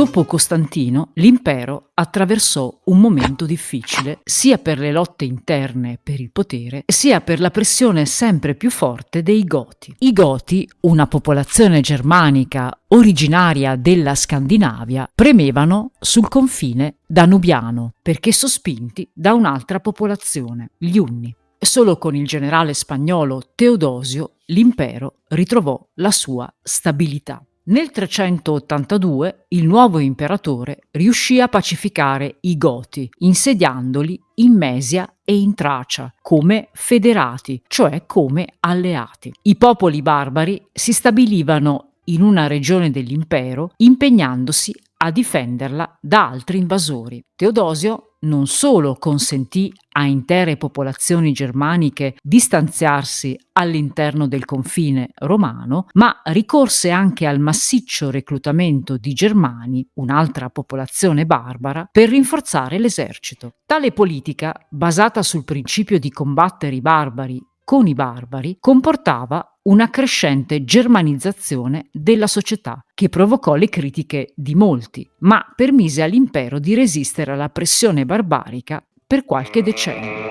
Dopo Costantino, l'impero attraversò un momento difficile sia per le lotte interne per il potere, sia per la pressione sempre più forte dei Goti. I Goti, una popolazione germanica originaria della Scandinavia, premevano sul confine danubiano perché sospinti da un'altra popolazione, gli Unni. Solo con il generale spagnolo Teodosio l'impero ritrovò la sua stabilità. Nel 382 il nuovo imperatore riuscì a pacificare i Goti, insediandoli in Mesia e in Tracia come federati, cioè come alleati. I popoli barbari si stabilivano in una regione dell'impero impegnandosi a difenderla da altri invasori. Teodosio non solo consentì a intere popolazioni germaniche di stanziarsi all'interno del confine romano, ma ricorse anche al massiccio reclutamento di germani, un'altra popolazione barbara, per rinforzare l'esercito. Tale politica, basata sul principio di combattere i barbari con i barbari, comportava una crescente germanizzazione della società che provocò le critiche di molti, ma permise all'impero di resistere alla pressione barbarica per qualche decennio.